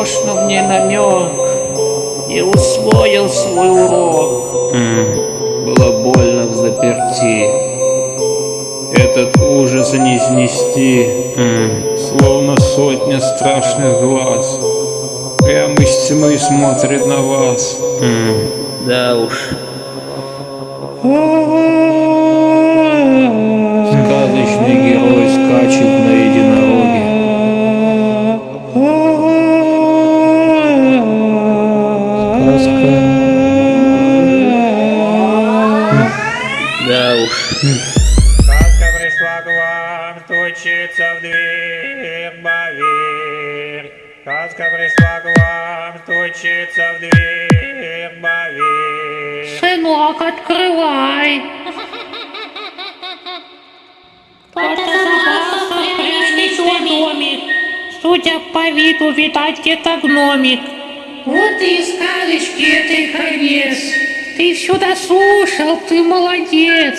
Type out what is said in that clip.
тошно мне намек И усвоил свой урок mm. Было больно в заперти Этот ужас не снести mm. Словно сотня страшных глаз Прямо из тьмы смотрит на вас mm. Да уж Сказка. Да уж. Сказка пришла к вам, стучится в дверь, поверь. Сказка пришла к вам, стучится в дверь, поверь. Сынок, открывай. Кто-то забрался в прежний свой домик. Судя по виду, видать, где-то гномик. Вот и сказочки этой конец. Ты все дослушал, ты молодец.